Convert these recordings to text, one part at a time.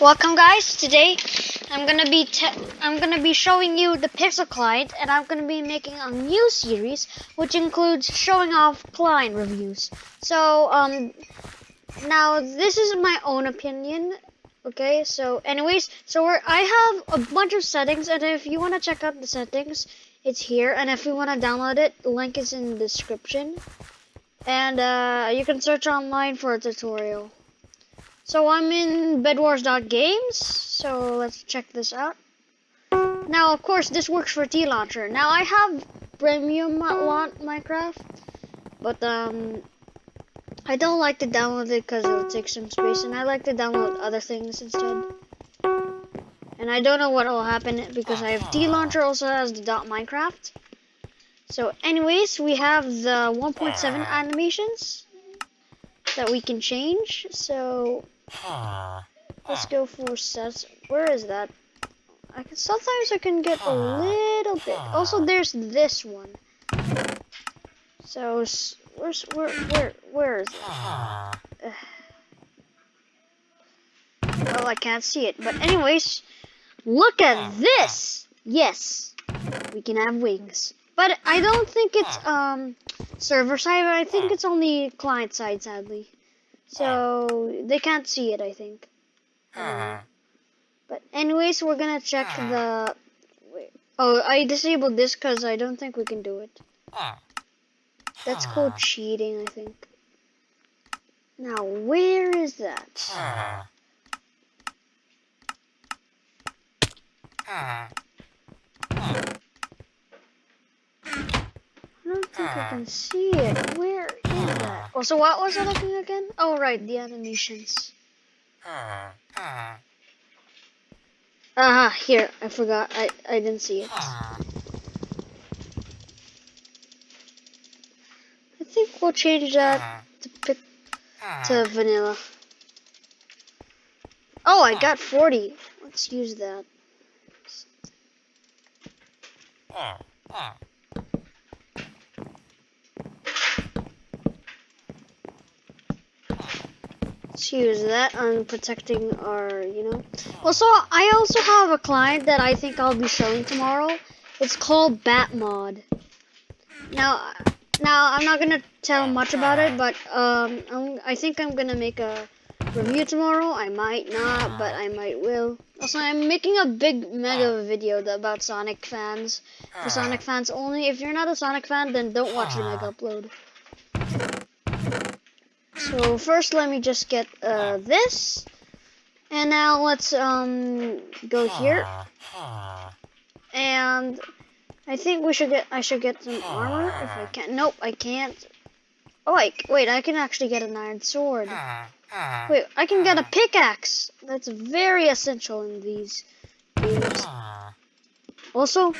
Welcome guys. Today I'm gonna be I'm gonna be showing you the Pixel client, and I'm gonna be making a new series which includes showing off client reviews. So um, now this is my own opinion. Okay, so anyways, so I have a bunch of settings, and if you want to check out the settings, it's here. And if you want to download it, the link is in the description. And uh, you can search online for a tutorial. So I'm in bedwars.games, so let's check this out. Now, of course, this works for T-Launcher. Now, I have premium Minecraft, but um, I don't like to download it because it'll take some space, and I like to download other things instead. And I don't know what will happen because I have T-Launcher also has the .minecraft. So anyways, we have the 1.7 animations that we can change. So Let's go for sets. Where is that? I can sometimes I can get a little bit. Also, there's this one. So where's where where where is it? well, I can't see it. But anyways, look at this. Yes, we can have wings. But I don't think it's um server side. I think it's only client side, sadly. So they can't see it, I think. Um, but anyways, we're gonna check uh-huh. the. Wait. Oh, I disabled this because I don't think we can do it. Uh-huh. That's called cheating, I think. Now, where is that? I don't think I can see it. Where is that? Oh, so what was I looking again? Oh, right, the animations. Uh -huh, here, I forgot. I, I didn't see it. Ah. I think we'll change that to pick to vanilla. Oh, I got 40. Let's use that. Use that on protecting our, you know. Also, I also have a client that I think I'll be showing tomorrow. It's called Batmod. Now, now I'm not gonna tell much about it, but um, I'm, I think I'm gonna make a review tomorrow. I might not, but I might will. Also, I'm making a big mega video about Sonic fans. For Sonic fans only. If you're not a Sonic fan, then don't watch the mega upload. So first let me just get uh, this. And now let's um go here. And I think we should get I should get some armor if I can. Nope, I can't. Oh I, wait, I can actually get an iron sword. Wait, I can get a pickaxe. That's very essential in these games. Also,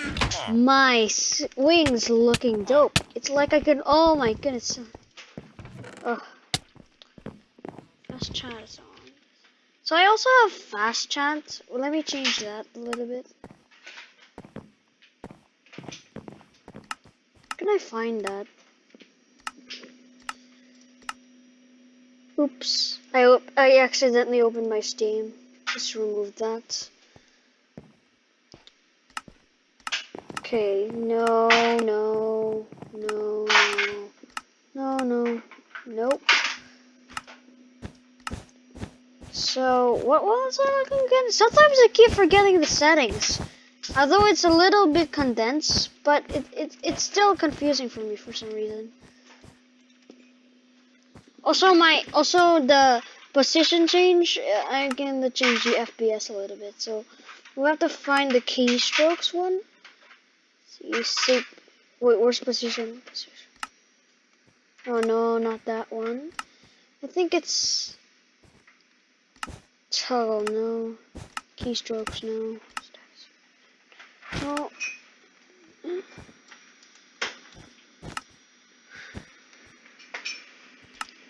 my wings looking dope. It's like I can. Oh my goodness. Ugh fast chat on. So I also have fast chat. Well, let me change that a little bit. Can I find that? Oops. I I accidentally opened my Steam. Just remove that. Okay, no, no, no, no, no, no, nope. So, what was I looking again? Sometimes I keep forgetting the settings. Although it's a little bit condensed, but it, it, it's still confusing for me for some reason. Also, my also the position change, uh, I'm going to change the FPS a little bit. So, we have to find the keystrokes one. So you see, wait, where's position? position? Oh no, not that one. I think it's Toggle, no. Keystrokes, no. No.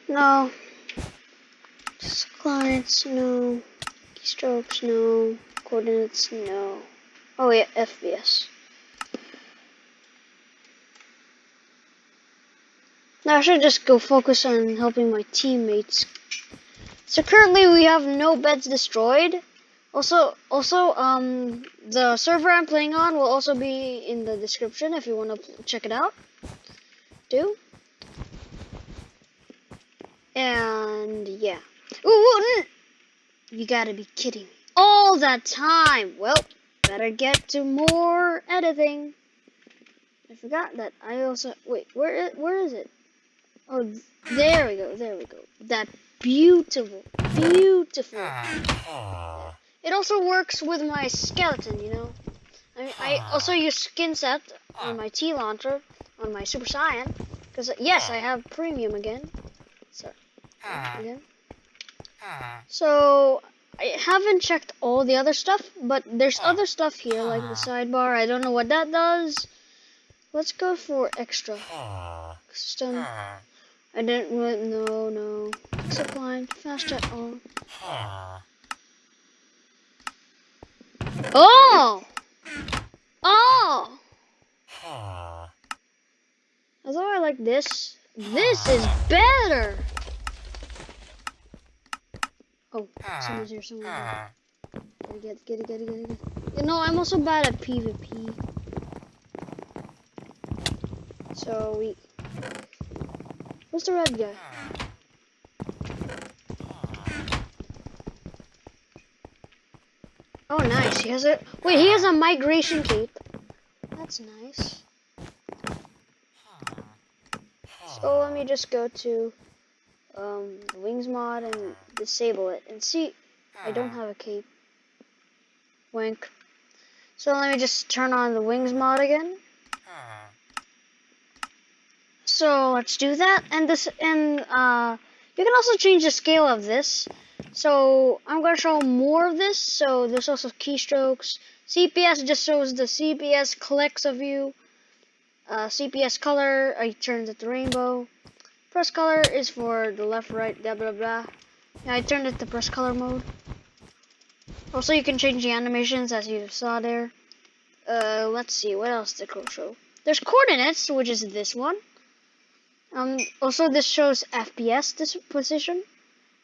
No. Clients, no. Keystrokes, no. Coordinates, no. Oh yeah, FPS. Now I should just go focus on helping my teammates so currently we have no beds destroyed. Also, also, um, the server I'm playing on will also be in the description if you want to check it out. Do. And yeah. Ooh, you gotta be kidding me. All that time. Well, better get to more editing. I forgot that I also wait. Where where is it? Oh, there we go. There we go. That beautiful, beautiful. Ah. It also works with my skeleton, you know. I mean, I ah. also use skin set on ah. my T launcher on my Super Saiyan because uh, yes, I have premium again. So again. So I haven't checked all the other stuff, but there's other stuff here like the sidebar. I don't know what that does. Let's go for extra custom. I didn't want no no. Zip line, fast jet on. Oh! Oh! oh. Although I like this, this is better! Oh, someone's here, someone's here. Gotta get, get it, get it, get it, get it. You know, I'm also bad at PvP. So, we... Where's the red guy? Oh, nice. He has a... Wait, he has a migration cape. That's nice. So let me just go to um, wings mod and disable it and see. I don't have a cape. Wink. So let me just turn on the wings mod again. So let's do that. And this and uh, you can also change the scale of this. So I'm going to show more of this. So there's also keystrokes. CPS just shows the CPS clicks of you. Uh, CPS color, I turned it to rainbow. Press color is for the left, right, blah, blah, blah. Yeah, I turned it to press color mode. Also, you can change the animations as you saw there. Uh, let's see, what else did it show? There's coordinates, which is this one. Um, also, this shows FPS this position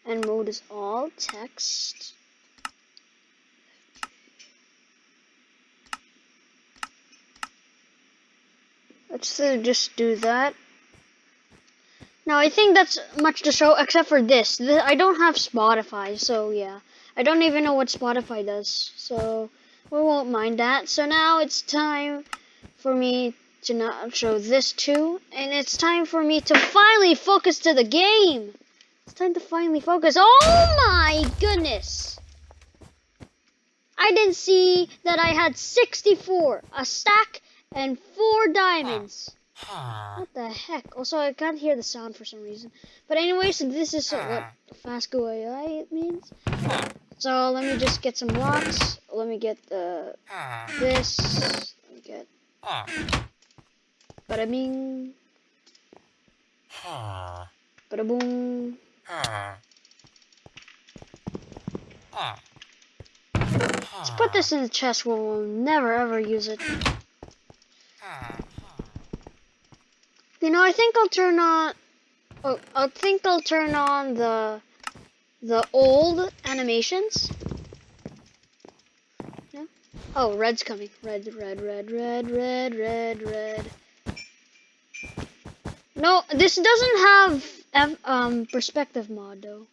and mode is all text. Let's uh, just do that. Now, I think that's much to show, except for this. this. I don't have Spotify, so yeah. I don't even know what Spotify does, so we won't mind that. So now it's time for me to not show this too, and it's time for me to finally focus to the game. It's time to finally focus. Oh my goodness! I didn't see that I had 64, a stack, and four diamonds. Ah. What the heck? Also, I can't hear the sound for some reason. But anyways, this is what ah. fast go AI means. So let me just get some rocks. Let me get the ah. this. Let me get bada bing, bada boom. Let's put this in the chest where we'll never ever use it. You know, I think I'll turn on. Oh, I think I'll turn on the the old animations. Yeah. Oh, red's coming. Red, red, red, red, red, red, red. No, this doesn't have F, um perspective mod though.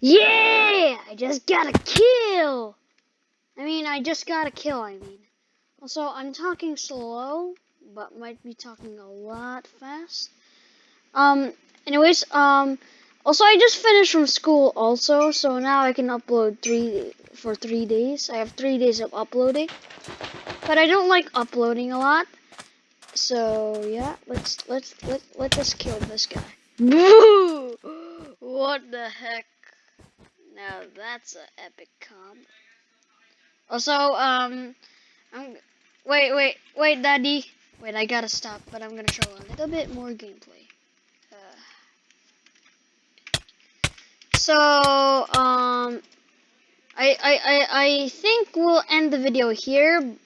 Yeah! I just got a kill! I mean, I just got a kill, I mean. Also, I'm talking slow, but might be talking a lot fast. Um, anyways, um, also I just finished from school also, so now I can upload three, for three days. I have three days of uploading. But I don't like uploading a lot. So, yeah, let's, let's, let, let us kill this guy. Boo! What the heck? Now that's an epic comp. Also, um, I'm, wait, wait, wait, Daddy. Wait, I gotta stop, but I'm gonna show a little bit more gameplay. So, um, I, I, I, I think we'll end the video here,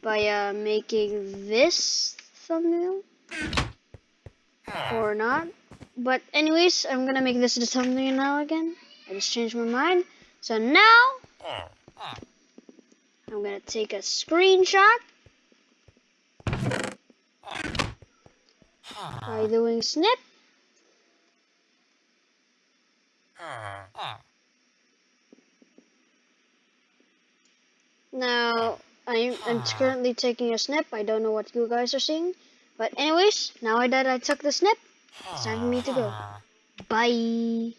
by uh, making this thumbnail or not. But anyways, I'm gonna make this thumbnail now again. I just changed my mind. So now I'm gonna take a screenshot by doing snip. Now I'm, I'm currently taking a snip. I don't know what you guys are seeing. But anyways, now that I took the snip, it's time for me to go. Ah. Bye.